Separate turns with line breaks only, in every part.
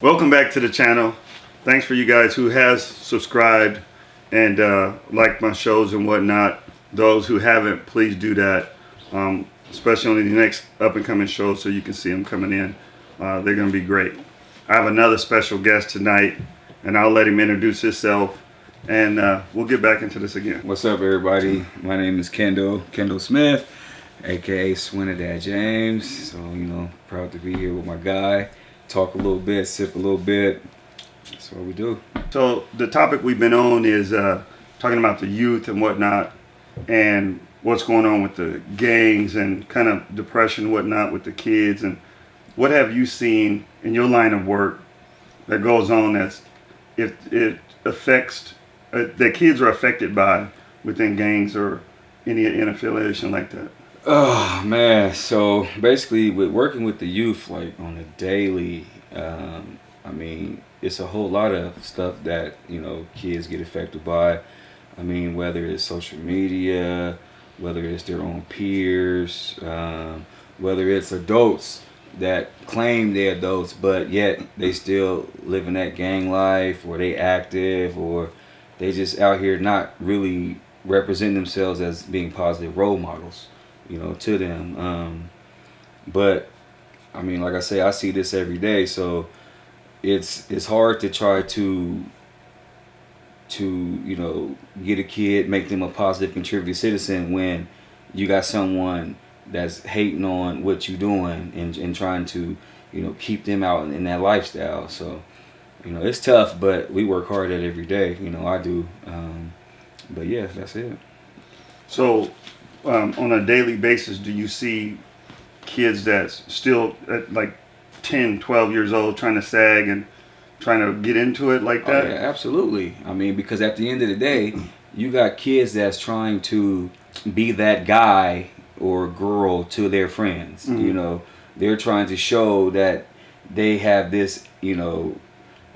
Welcome back to the channel. Thanks for you guys who has subscribed and uh, liked my shows and whatnot. Those who haven't, please do that. Um, especially on the next up and coming shows so you can see them coming in. Uh, they're going to be great. I have another special guest tonight and I'll let him introduce himself and uh, we'll get back into this again.
What's up everybody? My name is Kendall, Kendall Smith, aka Swinadad James. So, you know, proud to be here with my guy talk a little bit, sip a little bit. That's what we do.
So the topic we've been on is uh, talking about the youth and whatnot, and what's going on with the gangs and kind of depression whatnot with the kids. And what have you seen in your line of work that goes on that's if it affects uh, that kids are affected by within gangs or any affiliation like that?
Oh man, so basically with working with the youth like on a daily, um, I mean, it's a whole lot of stuff that, you know, kids get affected by. I mean, whether it's social media, whether it's their own peers, um, whether it's adults that claim they're adults, but yet they still living that gang life or they active or they just out here not really representing themselves as being positive role models you know, to them. Um, but I mean, like I say, I see this every day, so it's it's hard to try to to you know get a kid, make them a positive contributing citizen when you got someone that's hating on what you're doing and, and trying to you know keep them out in, that lifestyle. So you know it's tough, but we work hard at it every day. You know I do. Um, but yeah, that's it.
So um, on a daily basis do you see kids that's still at like 10 12 years old trying to sag and trying to get into it like that?
oh, yeah, absolutely. I mean because at the end of the day you got kids that's trying to be that guy or girl to their friends mm -hmm. you know. They're trying to show that they have this you know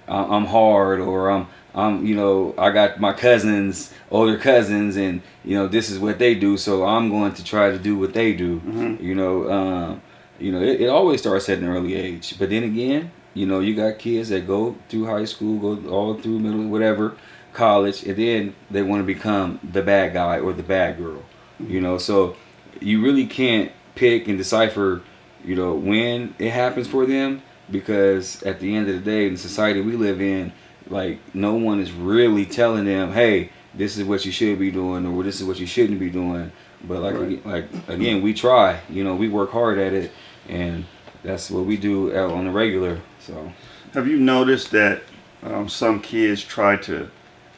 i'm hard or i'm I'm, you know, I got my cousins, older cousins, and you know, this is what they do. So I'm going to try to do what they do. Mm -hmm. You know, um, you know, it, it, always starts at an early age. But then again, you know, you got kids that go through high school, go all through middle, whatever, college, and then they want to become the bad guy or the bad girl. Mm -hmm. You know, so you really can't pick and decipher, you know, when it happens for them because at the end of the day, in the society we live in like no one is really telling them, hey, this is what you should be doing or this is what you shouldn't be doing. But like right. like again, we try. You know, we work hard at it, and that's what we do on the regular. So,
have you noticed that um, some kids try to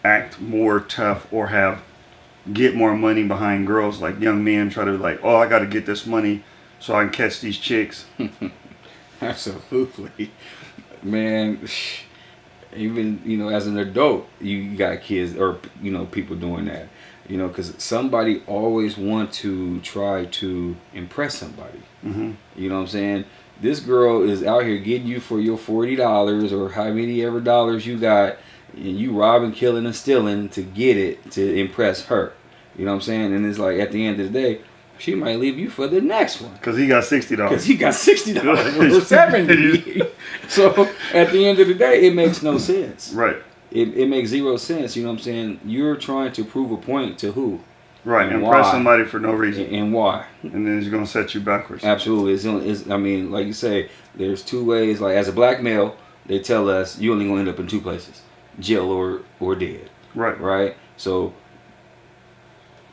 act more tough or have get more money behind girls? Like young men try to like, oh, I got to get this money so I can catch these chicks.
Absolutely, man even you know as an adult you got kids or you know people doing that you know because somebody always want to try to impress somebody. Mm -hmm. you know what i'm saying? This girl is out here getting you for your $40 or how many ever dollars you got and you robbing killing and stealing to get it to impress her. You know what i'm saying? And it's like at the end of the day she might leave you for the next one.
Because he got $60.
Because he got $60 or 70 So at the end of the day, it makes no sense.
Right.
It, it makes zero sense. You know what I'm saying? You're trying to prove a point to who?
Right. And Impress why? somebody for no reason.
And, and why?
And then it's going to set you backwards.
Absolutely. It's, it's, I mean, like you say, there's two ways. Like as a black male, they tell us you only going to end up in two places. Jail or, or dead.
Right.
Right? So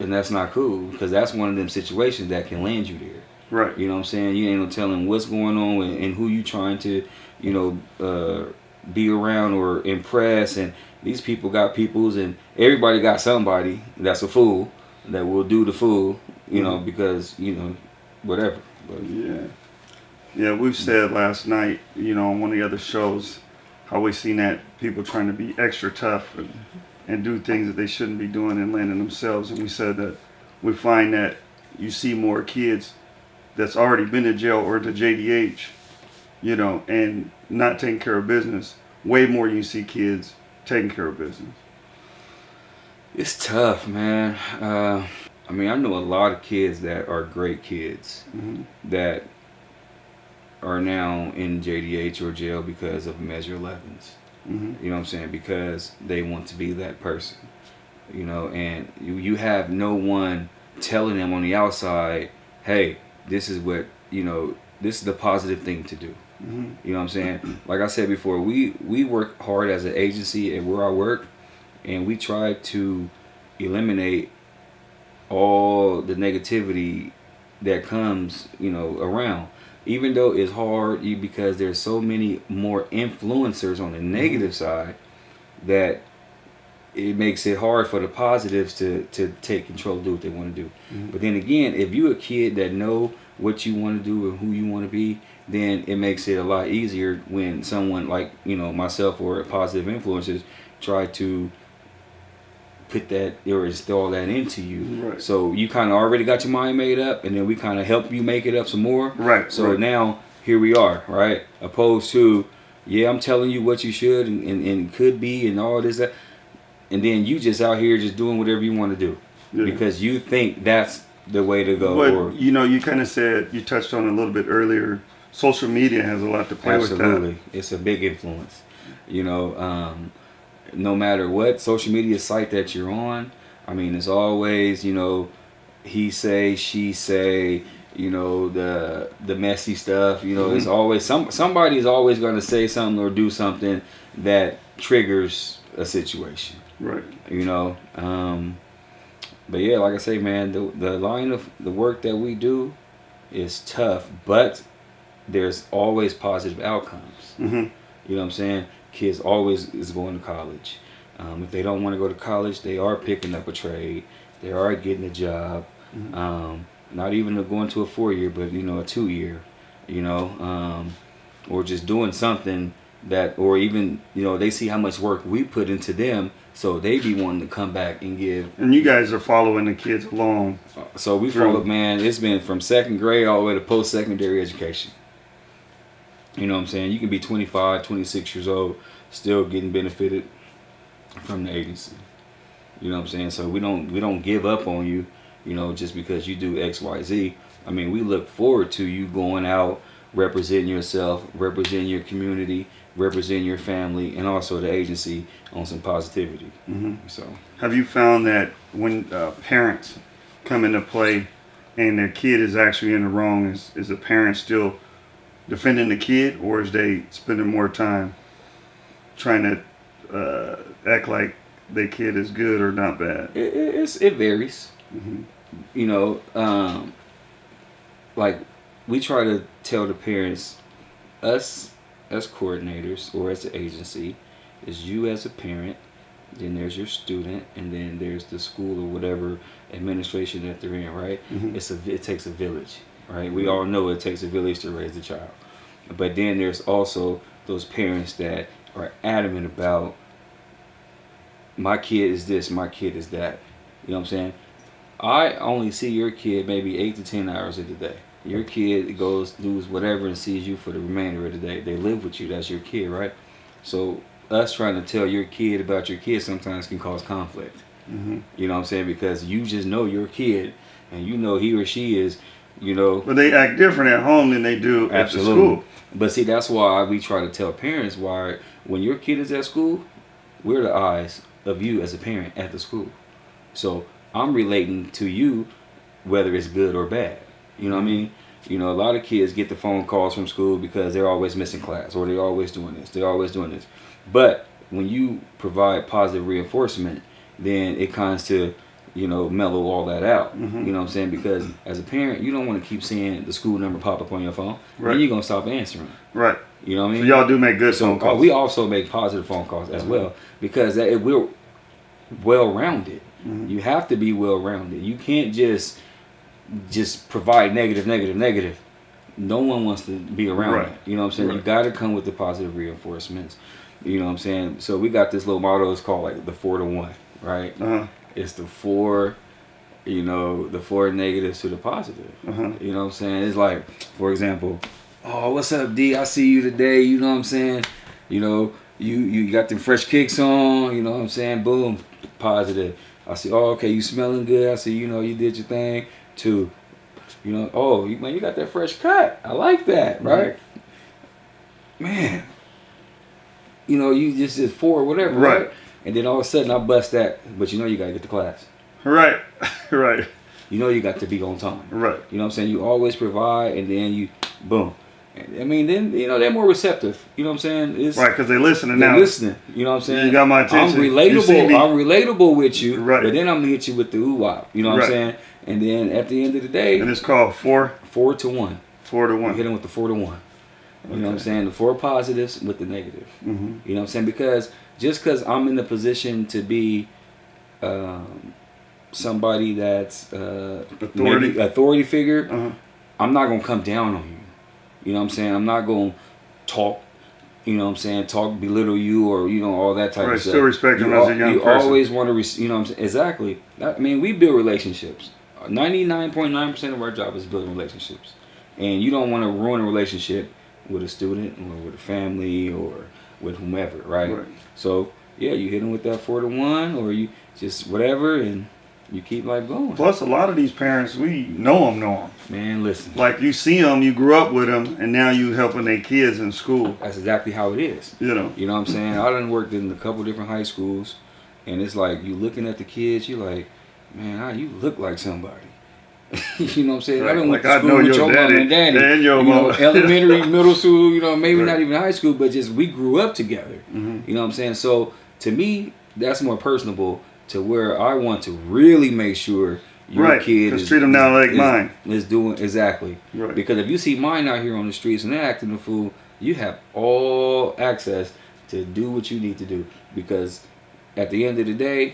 and that's not cool because that's one of them situations that can land you there.
Right.
You know what I'm saying? You ain't no telling what's going on and, and who you trying to, you know, uh, be around or impress. And these people got peoples and everybody got somebody that's a fool that will do the fool, you know, mm-hmm. because, you know, whatever.
But, yeah. Yeah, we've said last night, you know, on one of the other shows, how we seen that people trying to be extra tough and and do things that they shouldn't be doing and landing themselves. And we said that we find that you see more kids that's already been to jail or to JDH, you know, and not taking care of business. Way more you see kids taking care of business.
It's tough, man. Uh, I mean, I know a lot of kids that are great kids mm -hmm. that are now in JDH or jail because of Measure 11s.
Hmm
You know what I'm saying? Because they want to be that person. You know, and you, you have no one telling them on the outside, hey, this is what, you know, this is the positive thing to do.
hmm
You know what I'm saying? Like I said before, we we work hard as an agency and where I work, and we try to eliminate all the negativity that comes, you know, around. Even though it's hard, you because there's so many more influencers on the negative side that it makes it hard for the positives to to take control, do what they want to do.
Mhm.
But then again, if you're a kid that know what you want to do and who you want to be, then it makes it a lot easier when someone like you know myself or positive influencers try to put that or install that into you.
Right.
So you kind of already got your mind made up, and then we kind of help you make it up some more.
Right.
So
right.
now here we are, right? Opposed to, yeah, I'm telling you what you should and, and, and could be and all this that, and then you just out here just doing whatever you want to do
Yeah.
because you think that's the way to go.
But
or
you know, you kind of said you touched on a little bit earlier. Social media has a lot to play with that.
absolutely, it's a big influence. You know, um, no matter what social media site that you're on, I mean, it's always you know, he say, she say. You know the the messy stuff. You know, it's
Mhm.
always some somebody is always going to say something or do something that triggers a situation.
Right.
you know um but yeah like i say man the, the line of the work that we do is tough but there's always positive outcomes
hmm
you know what i'm saying kids always is going to college um, if they don't want to go to college they are picking up a trade they are getting a job
Mhm.
um, not even going to a four year but you know a two year you know um, or just doing something that or even you know they see how much work we put into them so they be wanting to come back and give
And you guys are following the kids along.
so we
True.
followed man it's been from second grade all the way to post-secondary education you know what i'm saying? You can be 25 26 years old still getting benefited from the agency. You know what i'm saying? So we don't we don't give up on you you know just because you do xyz i mean we look forward to you going out representing yourself representing your community representing your family and also the agency on some positivity.
Hmm
so.
Have you found that when uh, parents come into play and their kid is actually in the wrong, is, is the parent still defending the kid or is they spending more time trying to uh, act like their kid is good or not bad?
it, it, it's, it varies
hmm
you know, um, like we try to tell the parents, us as coordinators or as an agency, is you as a parent, then there's your student, and then there's the school or whatever administration that they're in, right?
Mhm.
It's a it takes a village, right? We all know it takes a village to raise a child, but then there's also those parents that are adamant about my kid is this, my kid is that. You know what I'm saying? I only see your kid maybe eight to ten hours of the day. Your kid goes does whatever and sees you for the remainder of the day. They live with you. That's your kid, right? So us trying to tell your kid about your kid sometimes can cause conflict.
hmm
You know what I'm saying? Because you just know your kid and you know he or she is, you know,
But they act different at home than they do at the
Absolutely.
school.
But see, that's why we try to tell parents why when your kid is at school, we're the eyes of you as a parent at the school. So I'm relating to you whether it's good or bad. You know what I mean? You know, a lot of kids get the phone calls from school because they're always missing class or they're always doing this, they're always doing this. But when you provide positive reinforcement, then it comes to, you know, mellow all that out.
Mhm.
You know what I'm saying? Because as a parent, you don't want to keep seeing the school number pop up on your phone.
Right.
Then you're gonna stop answering.
Right.
You know what I
So
mean?
y'all do make good
So
phone
uh,
calls.
we also make positive phone calls as well because that, we're well rounded.
Mhm.
You have to be well rounded. You can't just just provide negative, negative, negative. No one wants to be around
Right.
that. You know what I'm saying? You got to come with the positive reinforcements. You know what I'm saying? So we got this little motto. It's called like the four to one, right?
Uh-huh.
It's the four, you know, the four negatives to the positive.
Uh-huh.
You know what I'm saying? It's like, for example, oh, what's up, D? I see you today. You know what I'm saying? You know, you you got them fresh kicks on. You know what I'm saying? Boom, positive. I see. Oh, okay, you smelling good. I see. You know, you did your thing. too You know, oh, you, man, you got that fresh cut. I like that, right? Man, you know, you just did four, whatever, right.
Right.
And then all of a sudden, I bust that. But you know, you gotta get to class.
Right. right.
You know, you got to be on time.
Right.
You know what I'm saying? You always provide, and then you, boom. I mean, then you know they're more receptive. You know what I'm saying? It's,
Right. Because they listening
They're
now.
listening. You know what I'm saying?
You got my attention.
I'm relatable. I'm relatable with you.
Right.
But then I'm gonna hit you with the ooh wop. You know what
Right.
I'm saying? And then at the end of the day,
And it's called four,
four to one.
four to
You hit
one.
them with the four to one. You know what I'm saying? The four positives with the negative.
hmm
You know what I'm saying? Because just because I'm in the position to be um, somebody that's uh,
Authority.
authority figure,
Uh-huh.
I'm not gonna come down on you. You know what I'm saying? I'm not gonna talk. You know what I'm saying? Talk belittle you or you know all that type
Right,
of stuff.
still respect
you
them as a young
You
person.
always want to, you know what I'm saying? Exactly. That- I mean, we build relationships. 99.9% of our job is building relationships, and you don't want to ruin a relationship with a student or with a family or with whomever, right?
Right.
So yeah, you hit them with that four to one, or you just whatever, and you keep life going.
Plus, a lot of these parents, we know them, know them.
Man, listen.
Like you see them, you grew up with them, and now you helping their kids in school.
That's exactly how it is.
You know.
You know what I'm saying? I done worked in a couple different high schools, and it's like you looking at the kids, you're like, man, you look like somebody. you know what I'm saying? I
Right,
done went to
I
school with
your
your mom and daddy.
and your
you know, elementary, middle school, you know, maybe
Right.
not even high school, but just we grew up together.
Mhm.
You know what I'm saying? So to me, that's more personable to where I want to really make sure your
Right,
kid is,
treat them now like
is-
mine.
is doing exactly.
Right.
Because if you see mine out here on the streets and they're acting a fool, you have all access to do what you need to do. Because at the end of the day,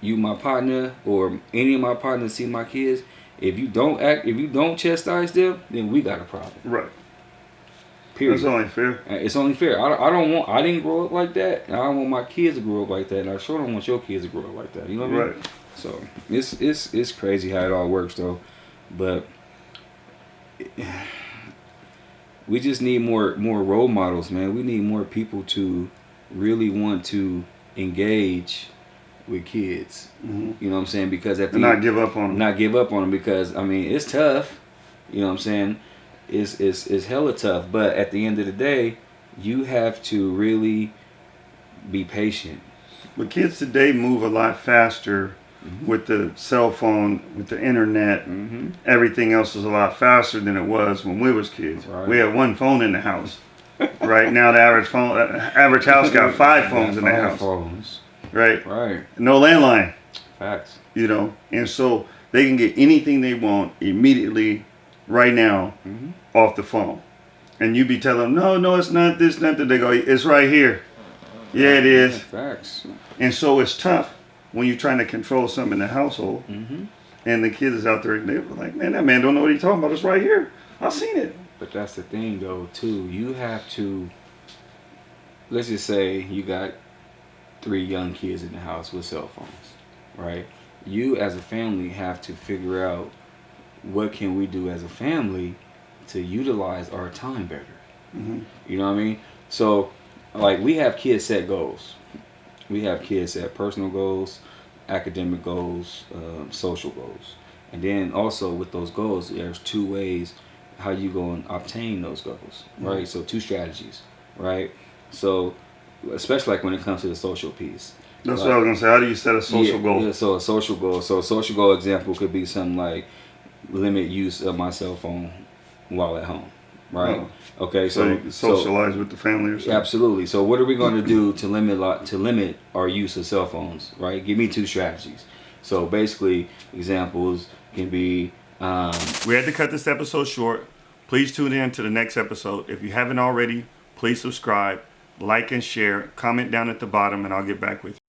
you my partner or any of my partners see my kids. If you don't act, if you don't chastise them, then we got a problem.
Right.
Period.
That's only fair.
Uh, It's only fair. I, I don't want. I didn't grow up like that. And I don't want my kids to grow up like that. And I sure don't want your kids to grow up like that. You know what I mean?
Right.
So it's it's it's crazy how it all works though, but we just need more more role models, man. We need more people to really want to engage with kids.
Mhm.
You know what I'm saying? Because at the
And not give up on them.
not give up on them because I mean it's tough. You know what I'm saying? It's it's it's hella tough. But at the end of the day, you have to really be patient.
But kids today move a lot faster
Mm-hmm.
with the cell phone, with the internet.
Mm-hmm.
Everything else is a lot faster than it was when we was kids.
Right.
We had one phone in the house. right now, the average phone, uh, average house got five phones in the house.
Phones.
Right.
Right.
No landline.
Facts.
You know, and so they can get anything they want immediately, right now,
Mm-hmm.
off the phone. And you be telling them, no, no, it's not this, not that. They go, it's right here. Yeah, it is.
Facts.
And so it's tough when you're trying to control something in the household
Mm-hmm.
and the kids is out there and they're like, man, that man don't know what he's talking about. It's right here. I've seen it.
But that's the thing, though, too. You have to. Let's just say you got three young kids in the house with cell phones, right? You, as a family, have to figure out what can we do as a family to utilize our time better.
Mhm.
You know what I mean? So, like, we have kids set goals. We have kids set personal goals, academic goals, um, social goals, and then also with those goals, there's two ways how you go and obtain those goals, right? So two strategies, right? So, especially like when it comes to the social piece.
That's
Like-
what I was gonna say. How do you set a social
yeah,
goal?
Yeah, so a social goal. So a social goal example could be something like limit use of my cell phone while at home, right? Okay,
So,
so
can
so-
socialize with the family or something.
Absolutely. So what are we going to do to limit to limit our use of cell phones? Right. Give me two strategies. So basically, examples can be. Um,
We had to cut this episode short. Please tune in to the next episode. If you haven't already, please subscribe, like, and share. Comment down at the bottom, and I'll get back with you.